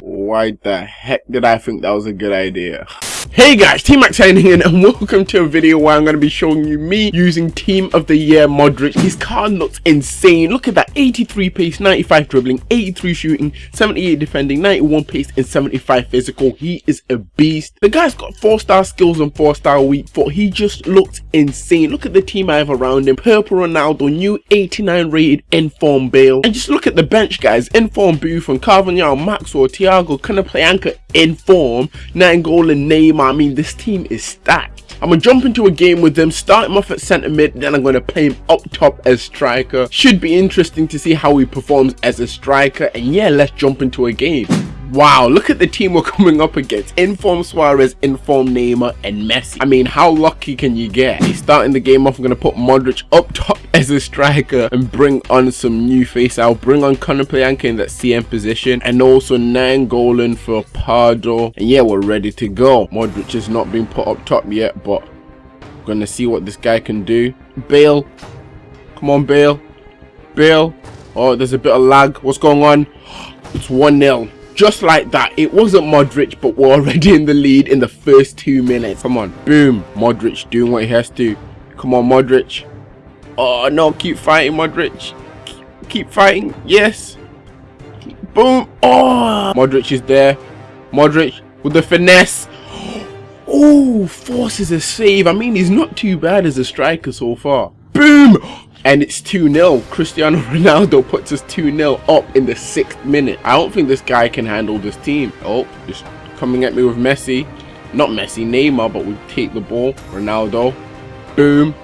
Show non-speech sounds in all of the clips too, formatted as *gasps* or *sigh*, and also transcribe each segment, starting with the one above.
Why the heck did I think that was a good idea? Hey guys, Team Max signing in and *laughs* welcome to a video where I'm going to be showing you me using Team of the Year Modric. His card looks insane. Look at that 83 pace, 95 dribbling, 83 shooting, 78 defending, 91 pace and 75 physical. He is a beast. The guy's got 4 star skills and 4 star weak foot. He just looks insane. Look at the team I have around him. Purple Ronaldo, new 89 rated inform Bale. And just look at the bench guys. Inform Buffon, Carvajal, Maxwell, Thiago, anchor inform, Nainggolan, Neymar, I mean, this team is stacked. I'm gonna jump into a game with them, start him off at centre mid, then I'm gonna play him up top as striker. Should be interesting to see how he performs as a striker, and yeah, let's jump into a game. Wow, look at the team we're *laughs* coming up against. Inform Suarez, Inform Neymar, and Messi. I mean, how lucky can you get? He's starting the game off, I'm going to put Modric up top *laughs* as a striker and bring on some new face. I'll bring on Conor Konoplyanka in that CM position and also Nainggolan for Pardo. And yeah, we're ready to go. Modric has not been put up top yet, but we're going to see what this guy can do. Bale. Come on, Bale. Bale. Oh, there's a bit of lag. What's going on? *gasps* It's 1-0 just like that it wasn't Modric but we're already in the lead in the first two minutes. Come on boom Modric doing what he has to. Come on Modric. Oh no keep fighting Modric. Keep fighting yes. Boom oh Modric is there. Modric with the finesse. *gasps* Oh forces a save. I mean he's not too bad as a striker so far. Boom and it's 2-0. Cristiano Ronaldo puts us 2-0 up in the sixth minute. I don't think this guy can handle this team. Oh, just coming at me with Messi. Not Messi, Neymar, but we take the ball. Ronaldo. Boom.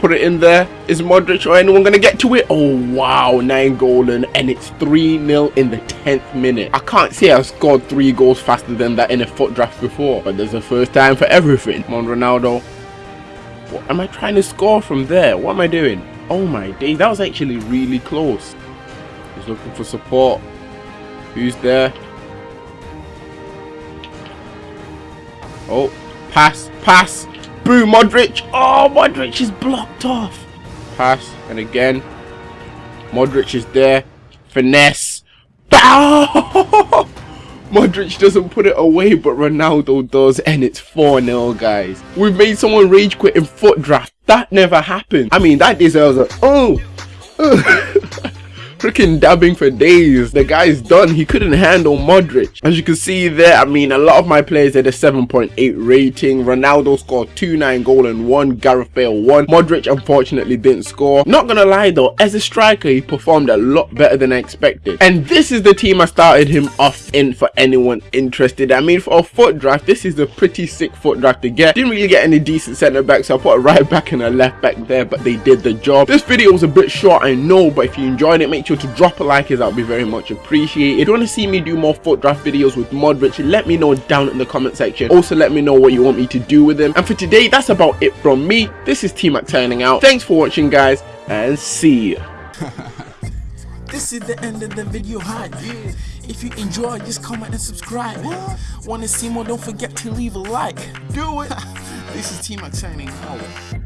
Put it in there. Is Modric or anyone going to get to it? Oh, wow. Nainggolan. And it's 3-0 in the 10th minute. I can't say I've scored three goals faster than that in a FUT draft before. But there's a first time for everything. Come on, Ronaldo. What am I trying to score from there? What am I doing? Oh my day, that was actually really close. He's looking for support. Who's there? Oh, pass, pass. Boom, Modric. Oh, Modric is blocked off. Pass, and again. Modric is there. Finesse. Bow! *laughs* Oh! Modric doesn't put it away, but Ronaldo does, and it's 4-0, guys. We've made someone rage quit in FUT draft. That never happened. I mean, that deserves a... Oh! *laughs* freaking dabbing for days. The guy's done. He couldn't handle Modric. As you can see there, I mean, a lot of my players had a 7.8 rating. Ronaldo scored 2-9 goal and 1. Gareth Bale 1. Modric unfortunately didn't score. Not gonna lie though, as a striker, he performed a lot better than I expected. And this is the team I started him off in for anyone interested. I mean, for a FUT draft, this is a pretty sick FUT draft to get. Didn't really get any decent centre backs, so I put a right back and a left back there, but they did the job. This video was a bit short, I know, but if you enjoyed it, make sure sure to drop a like as that would be very much appreciated. If you want to see me do more FUT draft videos with Mod Modric, let me know down in the comment section. Also let me know what you want me to do with them. And for today, that's about it from me. This is T-Mac turning out. Thanks for watching guys and see ya. *laughs* this is the end of the video hi if you enjoy just comment and subscribe want to see more don't forget to leave a like do it *laughs* this is T-Mac signing out